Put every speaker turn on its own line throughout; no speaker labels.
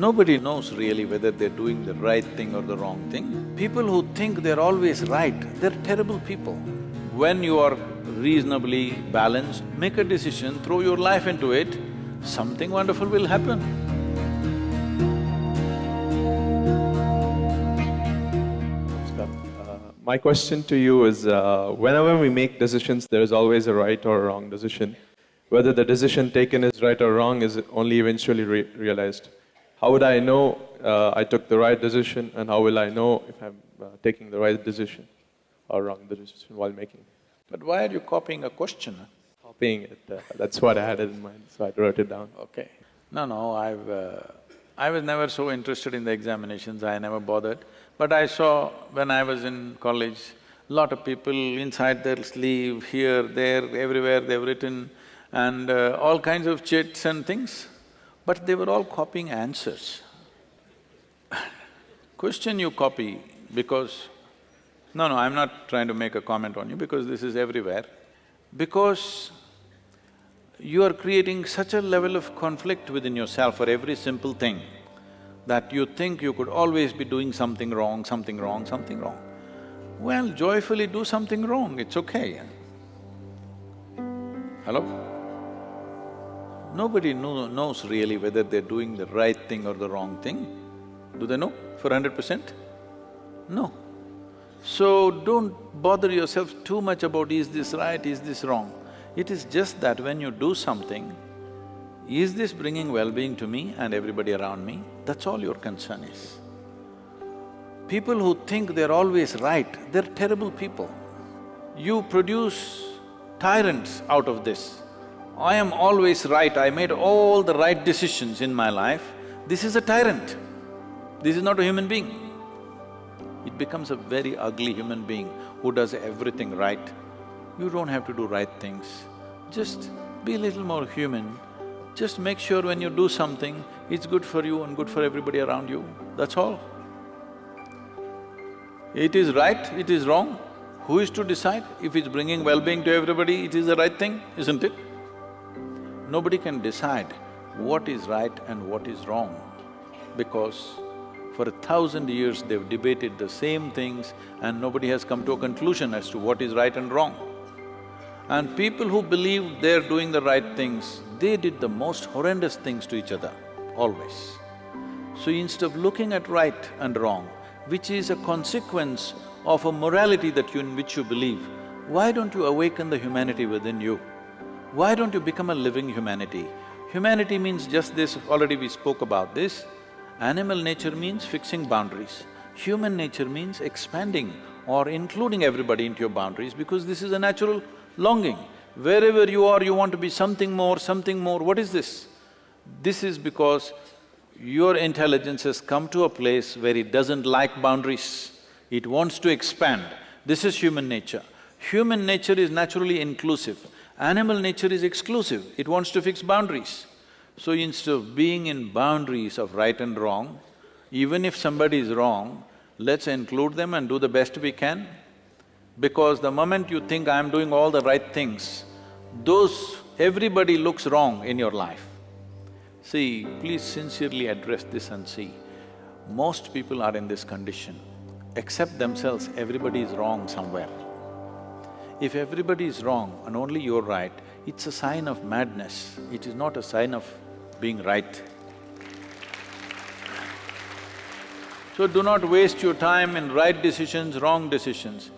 Nobody knows really whether they're doing the right thing or the wrong thing. People who think they're always right, they're terrible people. When you are reasonably balanced, make a decision, throw your life into it, something wonderful will happen.
Uh, my question to you is, uh, whenever we make decisions, there is always a right or a wrong decision. Whether the decision taken is right or wrong is only eventually re realized. How would I know uh, I took the right decision and how will I know if I'm uh, taking the right decision or wrong decision while making?
But why are you copying a question?
Copying it, uh, that's what I had in mind, so I wrote it down.
Okay. No, no, I've… Uh, I was never so interested in the examinations, I never bothered. But I saw when I was in college, a lot of people inside their sleeve, here, there, everywhere they've written and uh, all kinds of chits and things, but they were all copying answers. Question you copy because… No, no, I'm not trying to make a comment on you because this is everywhere. Because you are creating such a level of conflict within yourself for every simple thing that you think you could always be doing something wrong, something wrong, something wrong. Well, joyfully do something wrong, it's okay. Hello? Nobody know, knows really whether they're doing the right thing or the wrong thing. Do they know for hundred percent? No. So don't bother yourself too much about is this right, is this wrong. It is just that when you do something, is this bringing well-being to me and everybody around me? That's all your concern is. People who think they're always right, they're terrible people. You produce tyrants out of this. I am always right, I made all the right decisions in my life. This is a tyrant. This is not a human being. It becomes a very ugly human being who does everything right. You don't have to do right things. Just be a little more human. Just make sure when you do something, it's good for you and good for everybody around you, that's all. It is right, it is wrong, who is to decide? If it's bringing well-being to everybody, it is the right thing, isn't it? Nobody can decide what is right and what is wrong because for a thousand years they've debated the same things and nobody has come to a conclusion as to what is right and wrong. And people who believe they're doing the right things, they did the most horrendous things to each other, always. So instead of looking at right and wrong, which is a consequence of a morality that you… in which you believe, why don't you awaken the humanity within you? Why don't you become a living humanity? Humanity means just this, already we spoke about this. Animal nature means fixing boundaries. Human nature means expanding or including everybody into your boundaries because this is a natural longing. Wherever you are, you want to be something more, something more, what is this? This is because your intelligence has come to a place where it doesn't like boundaries, it wants to expand. This is human nature. Human nature is naturally inclusive, animal nature is exclusive, it wants to fix boundaries. So instead of being in boundaries of right and wrong, even if somebody is wrong, let's include them and do the best we can. Because the moment you think I'm doing all the right things, those… everybody looks wrong in your life. See, please sincerely address this and see, most people are in this condition. Except themselves, everybody is wrong somewhere. If everybody is wrong and only you're right, it's a sign of madness, it is not a sign of being right. So do not waste your time in right decisions, wrong decisions.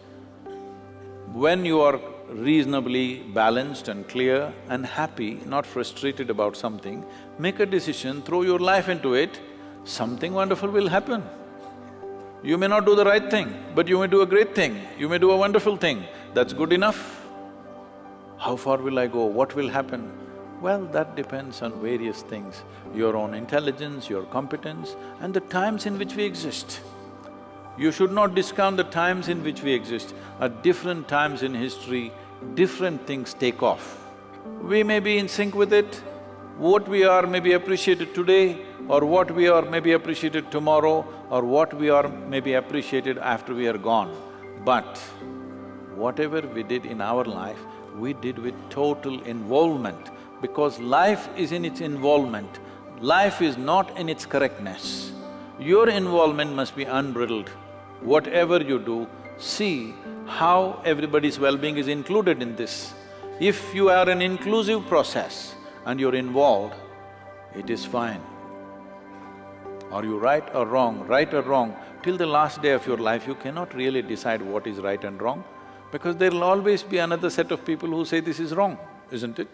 When you are reasonably balanced and clear and happy, not frustrated about something, make a decision, throw your life into it, something wonderful will happen. You may not do the right thing, but you may do a great thing, you may do a wonderful thing, that's good enough. How far will I go, what will happen? Well, that depends on various things, your own intelligence, your competence and the times in which we exist. You should not discount the times in which we exist. At different times in history, different things take off. We may be in sync with it, what we are may be appreciated today, or what we are may be appreciated tomorrow, or what we are may be appreciated after we are gone. But whatever we did in our life, we did with total involvement because life is in its involvement. life is not in its correctness. Your involvement must be unbridled. Whatever you do, see how everybody's well-being is included in this. If you are an inclusive process and you're involved, it is fine. Are you right or wrong? Right or wrong, till the last day of your life, you cannot really decide what is right and wrong because there'll always be another set of people who say this is wrong, isn't it?